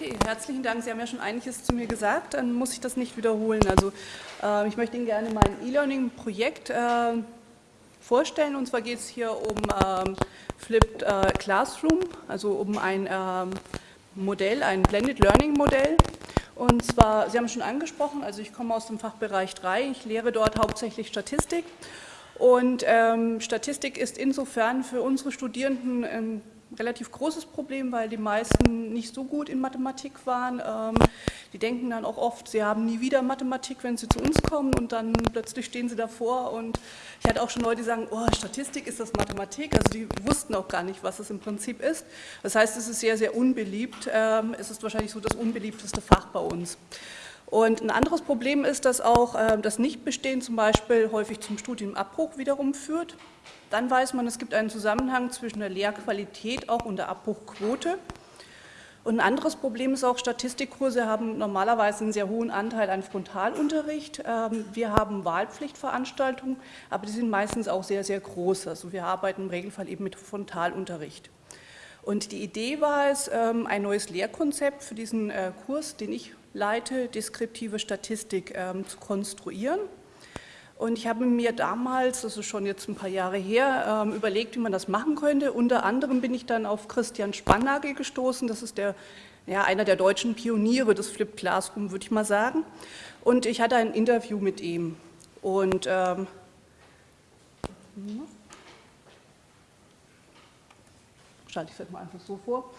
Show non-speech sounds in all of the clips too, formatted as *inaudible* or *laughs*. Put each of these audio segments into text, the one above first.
Okay, herzlichen Dank. Sie haben ja schon einiges zu mir gesagt, dann muss ich das nicht wiederholen. Also äh, ich möchte Ihnen gerne mein E-Learning-Projekt äh, vorstellen. Und zwar geht es hier um ähm, Flipped äh, Classroom, also um ein ähm, Modell, ein Blended Learning Modell. Und zwar, Sie haben es schon angesprochen, also ich komme aus dem Fachbereich 3, ich lehre dort hauptsächlich Statistik. Und ähm, Statistik ist insofern für unsere Studierenden ein relativ großes Problem, weil die meisten nicht so gut in Mathematik waren. Ähm, die denken dann auch oft, sie haben nie wieder Mathematik, wenn sie zu uns kommen und dann plötzlich stehen sie davor und ich hatte auch schon Leute, die sagen, oh, Statistik ist das Mathematik, also die wussten auch gar nicht, was es im Prinzip ist. Das heißt, es ist sehr, sehr unbeliebt. Ähm, es ist wahrscheinlich so das unbeliebteste Fach bei uns. Und ein anderes Problem ist, dass auch ähm, das Nichtbestehen zum Beispiel häufig zum Studienabbruch wiederum führt. Dann weiß man, es gibt einen Zusammenhang zwischen der Lehrqualität auch und der Abbruchquote. Und ein anderes Problem ist auch, Statistikkurse haben normalerweise einen sehr hohen Anteil an Frontalunterricht. Ähm, wir haben Wahlpflichtveranstaltungen, aber die sind meistens auch sehr, sehr groß. Also wir arbeiten im Regelfall eben mit Frontalunterricht. Und die Idee war es, ähm, ein neues Lehrkonzept für diesen äh, Kurs, den ich leite, deskriptive Statistik, ähm, zu konstruieren. Und ich habe mir damals, das ist schon jetzt ein paar Jahre her, ähm, überlegt, wie man das machen könnte. Unter anderem bin ich dann auf Christian Spannagel gestoßen. Das ist der, ja, einer der deutschen Pioniere des Flipped Classroom, würde ich mal sagen. Und ich hatte ein Interview mit ihm. Und ähm, schalte ich es mal einfach so vor.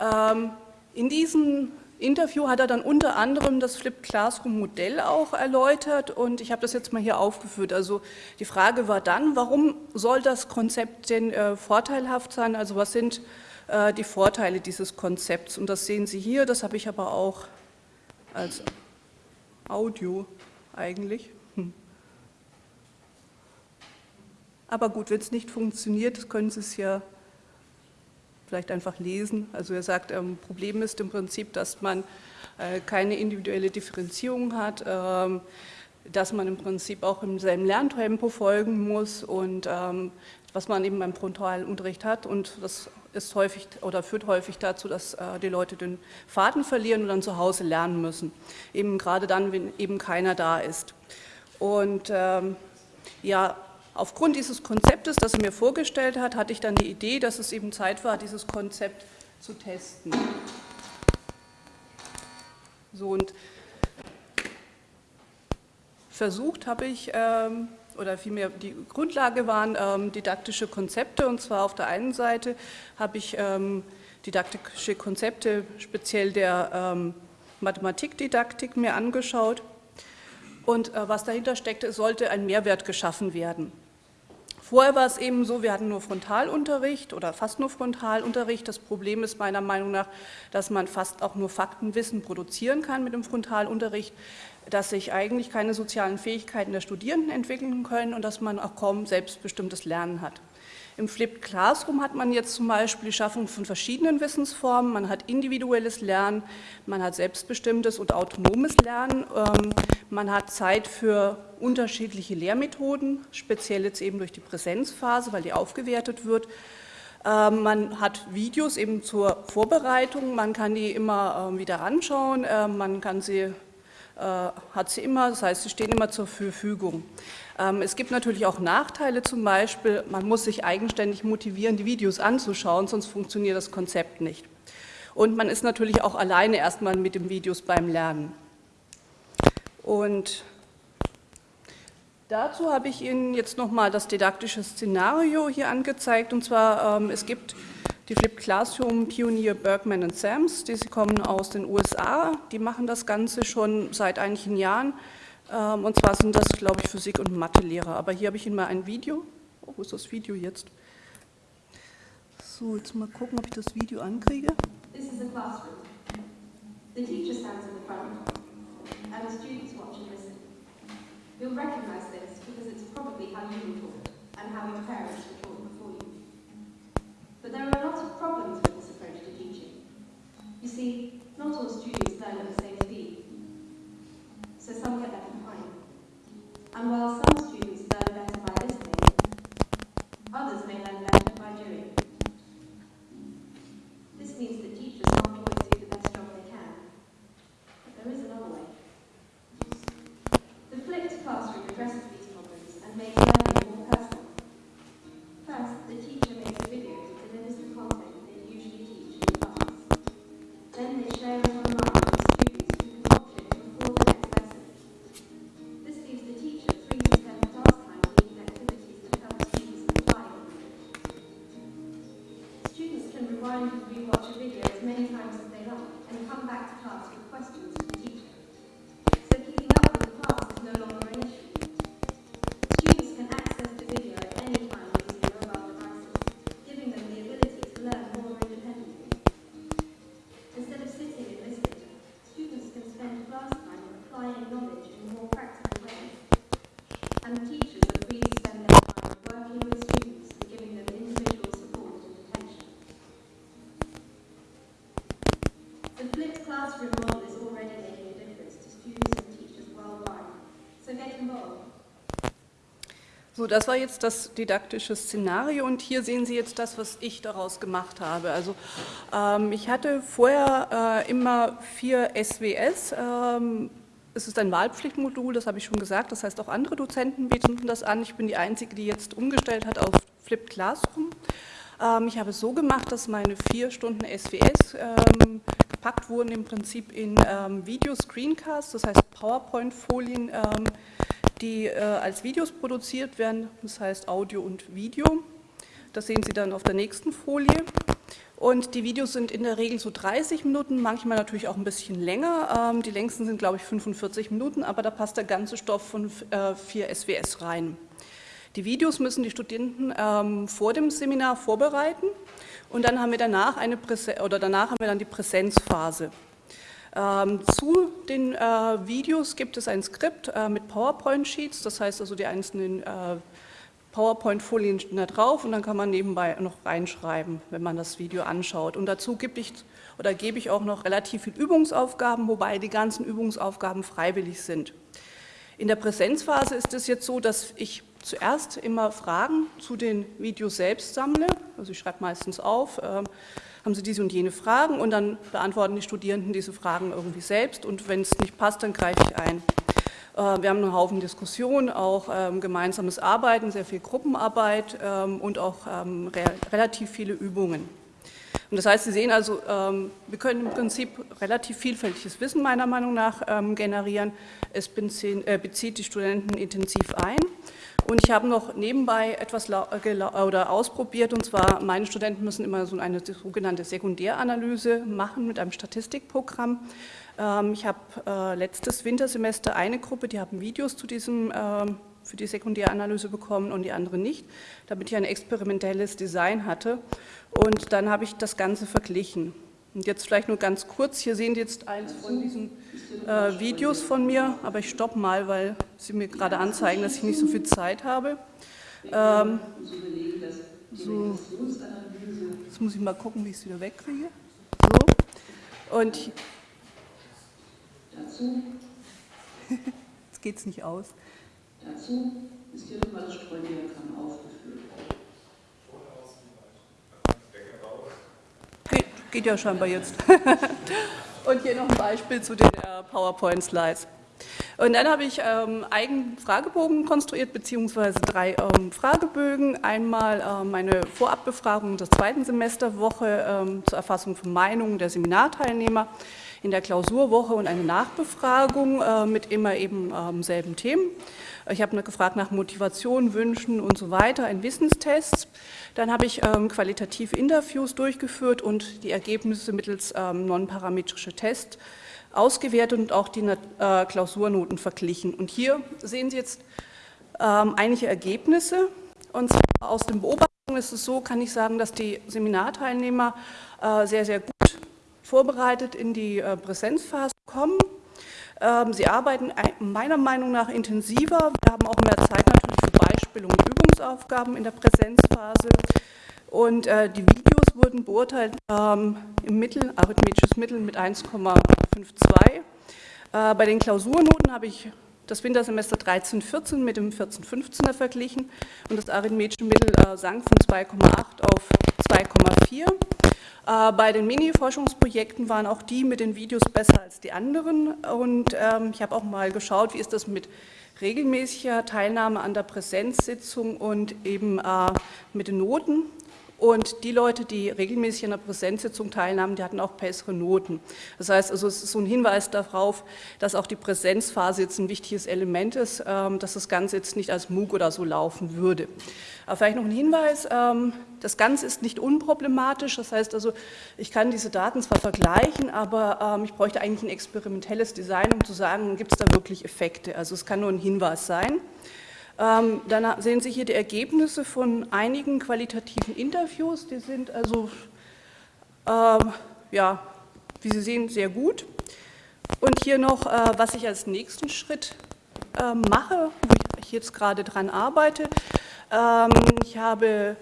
Ähm, in diesem Interview hat er dann unter anderem das Flipped Classroom Modell auch erläutert und ich habe das jetzt mal hier aufgeführt. Also die Frage war dann, warum soll das Konzept denn äh, vorteilhaft sein? Also was sind äh, die Vorteile dieses Konzepts? Und das sehen Sie hier, das habe ich aber auch als Audio eigentlich. Hm. Aber gut, wenn es nicht funktioniert, können Sie es ja vielleicht einfach lesen. Also er sagt, ähm, Problem ist im Prinzip, dass man äh, keine individuelle Differenzierung hat, ähm, dass man im Prinzip auch im selben Lerntempo folgen muss und ähm, was man eben beim Frontalunterricht hat und das ist häufig oder führt häufig dazu, dass äh, die Leute den Faden verlieren und dann zu Hause lernen müssen, eben gerade dann, wenn eben keiner da ist. Und ähm, ja, Aufgrund dieses Konzeptes, das er mir vorgestellt hat, hatte ich dann die Idee, dass es eben Zeit war, dieses Konzept zu testen. So und versucht habe ich, ähm, oder vielmehr die Grundlage waren ähm, didaktische Konzepte und zwar auf der einen Seite habe ich ähm, didaktische Konzepte speziell der ähm, Mathematikdidaktik mir angeschaut und äh, was dahinter steckte, sollte ein Mehrwert geschaffen werden. Vorher war es eben so, wir hatten nur Frontalunterricht oder fast nur Frontalunterricht. Das Problem ist meiner Meinung nach, dass man fast auch nur Faktenwissen produzieren kann mit dem Frontalunterricht, dass sich eigentlich keine sozialen Fähigkeiten der Studierenden entwickeln können und dass man auch kaum selbstbestimmtes Lernen hat. Im Flipped Classroom hat man jetzt zum Beispiel die Schaffung von verschiedenen Wissensformen. Man hat individuelles Lernen, man hat selbstbestimmtes und autonomes Lernen. Ähm, man hat Zeit für unterschiedliche Lehrmethoden, speziell jetzt eben durch die Präsenzphase, weil die aufgewertet wird. Ähm, man hat Videos eben zur Vorbereitung, man kann die immer ähm, wieder anschauen, man kann sie hat sie immer, das heißt, sie stehen immer zur Verfügung. Ähm, es gibt natürlich auch Nachteile, zum Beispiel, man muss sich eigenständig motivieren, die Videos anzuschauen, sonst funktioniert das Konzept nicht. Und man ist natürlich auch alleine erstmal mit den Videos beim Lernen. Und dazu habe ich Ihnen jetzt nochmal das didaktische Szenario hier angezeigt, und zwar, ähm, es gibt die Flipped Classroom Pionier Bergman und Sams, die sie kommen aus den USA, die machen das Ganze schon seit einigen Jahren ähm, und zwar sind das, glaube ich, Physik- und Mathelehrer. Aber hier habe ich Ihnen mal ein Video. Oh, wo ist das Video jetzt? So, jetzt mal gucken, ob ich das Video ankriege. This is a classroom. The teacher stands in the front and the students watch and listen. You'll recognize this because it's probably how you were taught and how your parents were taught there are a lot of problems with this approach to teaching. You see, not all students learn at the same speed. So some get left The flipped classroom model is already making a difference to students and teachers worldwide. So get involved. So, das war jetzt das didaktische Szenario und hier sehen Sie jetzt das, was ich daraus gemacht habe. Also ähm, ich hatte vorher äh, immer vier SWS. Ähm, es ist ein Wahlpflichtmodul, das habe ich schon gesagt, das heißt auch andere Dozenten bieten das an. Ich bin die Einzige, die jetzt umgestellt hat auf Flipped Classroom. Ähm, ich habe es so gemacht, dass meine vier Stunden SWS gepackt wurden im Prinzip in ähm, Video-Screencasts, das heißt PowerPoint-Folien, ähm, die äh, als Videos produziert werden, das heißt Audio und Video. Das sehen Sie dann auf der nächsten Folie. Und die Videos sind in der Regel so 30 Minuten, manchmal natürlich auch ein bisschen länger. Ähm, die längsten sind, glaube ich, 45 Minuten, aber da passt der ganze Stoff von äh, 4 SWS rein. Die Videos müssen die Studenten ähm, vor dem Seminar vorbereiten und dann haben wir danach eine Präse oder danach haben wir dann die Präsenzphase. Ähm, zu den äh, Videos gibt es ein Skript äh, mit PowerPoint-Sheets, das heißt also die einzelnen äh, PowerPoint-Folien stehen da drauf und dann kann man nebenbei noch reinschreiben, wenn man das Video anschaut. Und dazu gebe ich, oder ich auch noch relativ viel Übungsaufgaben, wobei die ganzen Übungsaufgaben freiwillig sind. In der Präsenzphase ist es jetzt so, dass ich zuerst immer Fragen zu den Videos selbst sammle, also ich schreibe meistens auf, ähm, haben Sie diese und jene Fragen und dann beantworten die Studierenden diese Fragen irgendwie selbst und wenn es nicht passt, dann greife ich ein. Äh, wir haben einen Haufen Diskussionen, auch ähm, gemeinsames Arbeiten, sehr viel Gruppenarbeit ähm, und auch ähm, re relativ viele Übungen. Und das heißt, Sie sehen also, ähm, wir können im Prinzip relativ vielfältiges Wissen meiner Meinung nach ähm, generieren. Es äh, bezieht die Studenten intensiv ein. Und ich habe noch nebenbei etwas oder ausprobiert, und zwar meine Studenten müssen immer so eine sogenannte Sekundäranalyse machen mit einem Statistikprogramm. Ähm, ich habe äh, letztes Wintersemester eine Gruppe, die haben Videos zu diesem, ähm, für die Sekundäranalyse bekommen und die andere nicht, damit ich ein experimentelles Design hatte. Und dann habe ich das Ganze verglichen. Und jetzt vielleicht nur ganz kurz, hier sehen Sie jetzt eins von diesen äh, Videos von mir, aber ich stoppe mal, weil Sie mir gerade anzeigen, dass ich nicht so viel Zeit habe. Ähm, so, jetzt muss ich mal gucken, wie ich es wieder wegkriege. So. Und Dazu, *laughs* jetzt geht es nicht aus. dazu ist hier nochmal das Streudiagramm aufgeführt. Geht, ja scheinbar jetzt. *laughs* Und hier noch ein Beispiel zu den äh, PowerPoint-Slides. Und dann habe ich ähm, eigenen Fragebogen konstruiert, beziehungsweise drei ähm, Fragebögen. Einmal ähm, meine Vorabbefragung der zweiten Semesterwoche ähm, zur Erfassung von Meinungen der Seminarteilnehmer in der Klausurwoche und eine Nachbefragung äh, mit immer eben ähm, selben Themen. Ich habe gefragt nach Motivation, Wünschen und so weiter, ein Wissenstest. Dann habe ich ähm, qualitative Interviews durchgeführt und die Ergebnisse mittels ähm, non-parametrische Tests ausgewertet und auch die äh, Klausurnoten verglichen. Und hier sehen Sie jetzt ähm, einige Ergebnisse. Und aus den Beobachtungen ist es so, kann ich sagen, dass die Seminarteilnehmer äh, sehr, sehr gut vorbereitet in die äh, Präsenzphase kommen. Ähm, sie arbeiten meiner Meinung nach intensiver. Wir haben auch mehr Zeit natürlich für Beispiele und Übungsaufgaben in der Präsenzphase. Und äh, die Videos wurden beurteilt ähm, im Mittel, arithmetisches Mittel mit 1,52. Äh, bei den Klausurnoten habe ich das Wintersemester 13-14 mit dem 14-15er verglichen und das arithmetische Mittel äh, sank von 2,8 auf 2,4. Äh, Bei den Mini-Forschungsprojekten waren auch die mit den Videos besser als die anderen und ähm, ich habe auch mal geschaut, wie ist das mit regelmäßiger Teilnahme an der Präsenzsitzung und eben äh, mit den Noten. Und die Leute, die regelmäßig an der Präsenzsitzung teilnahmen, die hatten auch bessere Noten. Das heißt, also es ist so ein Hinweis darauf, dass auch die Präsenzphase jetzt ein wichtiges Element ist, ähm, dass das Ganze jetzt nicht als MOOC oder so laufen würde. Aber vielleicht noch ein Hinweis, ähm, das Ganze ist nicht unproblematisch, das heißt also, ich kann diese Daten zwar vergleichen, aber ähm, ich bräuchte eigentlich ein experimentelles Design, um zu sagen, gibt es da wirklich Effekte. Also es kann nur ein Hinweis sein. Ähm, dann sehen Sie hier die Ergebnisse von einigen qualitativen Interviews. Die sind also, ähm, ja, wie Sie sehen, sehr gut. Und hier noch, äh, was ich als nächsten Schritt äh, mache, wo ich jetzt gerade dran arbeite. Ähm, ich habe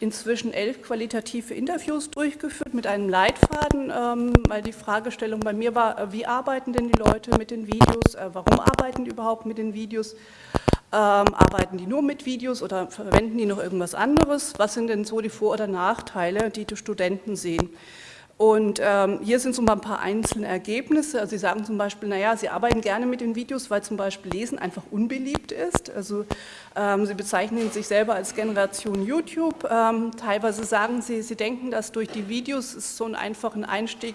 inzwischen elf qualitative Interviews durchgeführt mit einem Leitfaden, ähm, weil die Fragestellung bei mir war, äh, wie arbeiten denn die Leute mit den Videos, äh, warum arbeiten die überhaupt mit den Videos ähm, arbeiten die nur mit Videos oder verwenden die noch irgendwas anderes? Was sind denn so die Vor- oder Nachteile, die die Studenten sehen? Und ähm, hier sind so mal ein paar einzelne Ergebnisse. Also Sie sagen zum Beispiel, naja, Sie arbeiten gerne mit den Videos, weil zum Beispiel Lesen einfach unbeliebt ist. Also ähm, Sie bezeichnen sich selber als Generation YouTube. Ähm, teilweise sagen Sie, Sie denken, dass durch die Videos es so einen einfachen Einstieg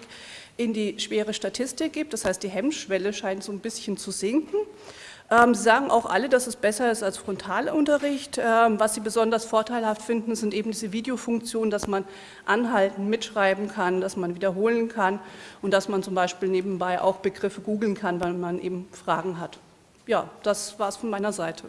in die schwere Statistik gibt. Das heißt, die Hemmschwelle scheint so ein bisschen zu sinken. Ähm, Sie sagen auch alle, dass es besser ist als Frontalunterricht. Ähm, was Sie besonders vorteilhaft finden, sind eben diese Videofunktionen, dass man anhalten, mitschreiben kann, dass man wiederholen kann und dass man zum Beispiel nebenbei auch Begriffe googeln kann, weil man eben Fragen hat. Ja, das war es von meiner Seite.